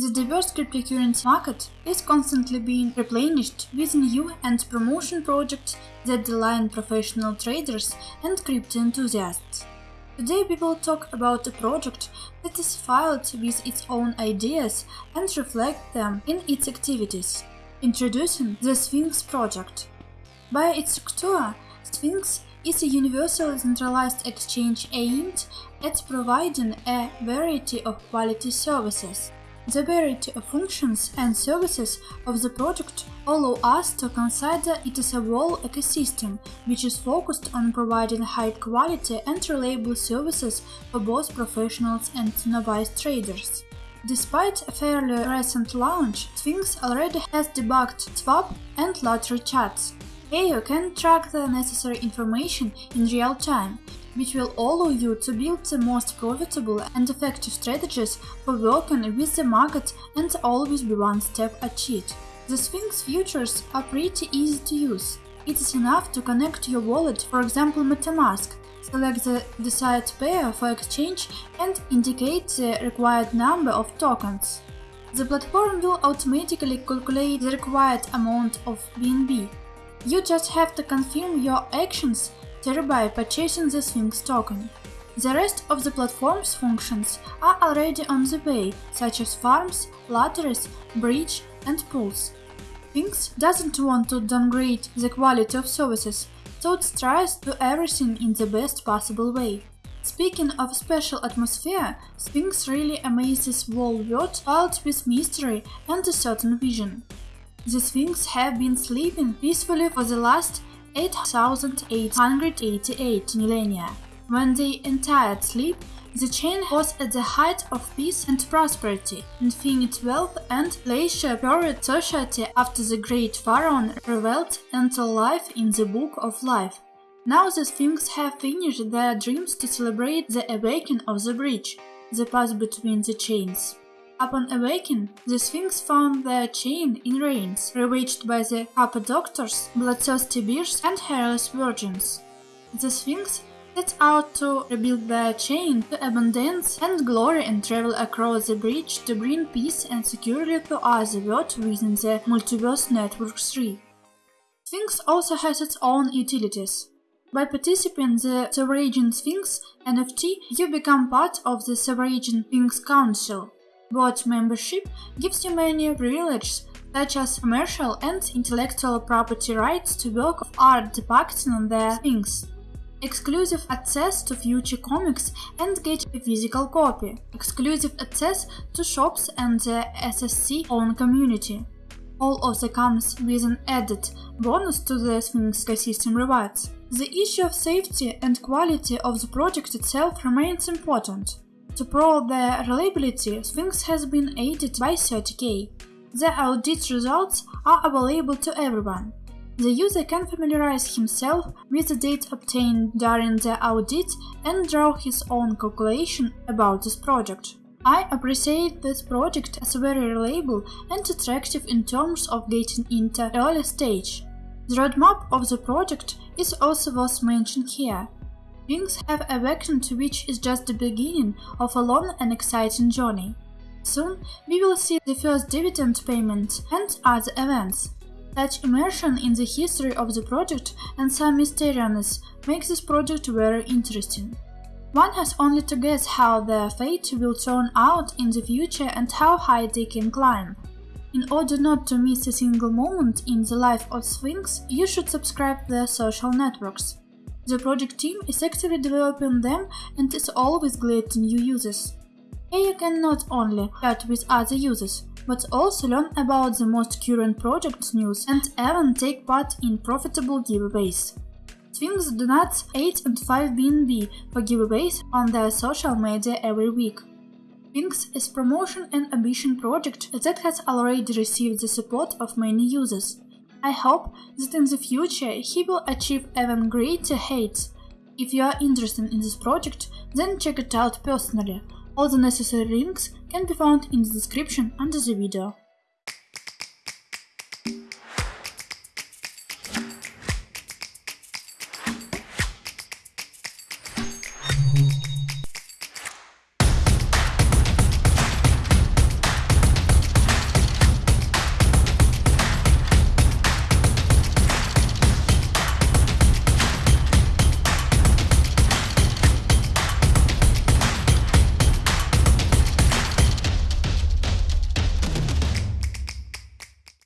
The diverse cryptocurrency market is constantly being replenished with new and promotion projects that delight professional traders and crypto enthusiasts. Today will talk about a project that is filled with its own ideas and reflect them in its activities. Introducing the Sphinx project. By its structure, Sphinx is a universal centralized exchange aimed at providing a variety of quality services. The variety of functions and services of the project allow us to consider it as a whole ecosystem, which is focused on providing high quality and reliable services for both professionals and novice traders. Despite a fairly recent launch, Sphinx already has debugged swap and lottery chats, you can track the necessary information in real time, which will allow you to build the most profitable and effective strategies for working with the market and always be one step ahead. The Sphinx features are pretty easy to use. It is enough to connect your wallet, for example MetaMask, select the desired pair for exchange and indicate the required number of tokens. The platform will automatically calculate the required amount of BNB you just have to confirm your actions thereby purchasing the Sphinx token. The rest of the platform's functions are already on the way, such as farms, lotteries, bridge and pools. Sphinx doesn't want to downgrade the quality of services, so it tries to do everything in the best possible way. Speaking of special atmosphere, Sphinx really amazes whole world filled with mystery and a certain vision. The Sphinx have been sleeping peacefully for the last 8,888 millennia. When they entered sleep, the chain was at the height of peace and prosperity, infinite wealth and leisure period society after the great pharaoh revealed into life in the Book of Life. Now the Sphinx have finished their dreams to celebrate the awakening of the bridge, the path between the chains. Upon awakening, the Sphinx found their chain in rains, ravaged by the Cappadoctors, bloodthirsty bears and hairless virgins. The Sphinx sets out to rebuild their chain to abundance and glory and travel across the bridge to bring peace and security to other world within the Multiverse Network 3. Sphinx also has its own utilities. By participating in the Sovereign Sphinx NFT, you become part of the Sovereign Sphinx Council, Board membership gives you many privileges such as commercial and intellectual property rights to work of art depicting their things, exclusive access to future comics and get a physical copy, exclusive access to shops and the SSC own community. All of that comes with an added bonus to the Sphinx ecosystem rewards. The issue of safety and quality of the project itself remains important. To prove their reliability, Sphinx has been aided by CertiK. The audit results are available to everyone. The user can familiarize himself with the data obtained during the audit and draw his own calculation about this project. I appreciate this project as very reliable and attractive in terms of getting into early stage. The roadmap of the project is also worth mentioning here. Things have awakened which is just the beginning of a long and exciting journey. Soon we will see the first dividend payment and other events. Such immersion in the history of the project and some mysteriousness makes this project very interesting. One has only to guess how their fate will turn out in the future and how high they can climb. In order not to miss a single moment in the life of Sphinx, you should subscribe their social networks. The project team is actively developing them and is always glad to new users. Here you can not only chat with other users, but also learn about the most current project news and even take part in profitable giveaways. Sphinx donates 8 and 5 BNB for giveaways on their social media every week. Sphinx is promotion and ambition project that has already received the support of many users. I hope that in the future he will achieve even greater heights. If you are interested in this project, then check it out personally. All the necessary links can be found in the description under the video.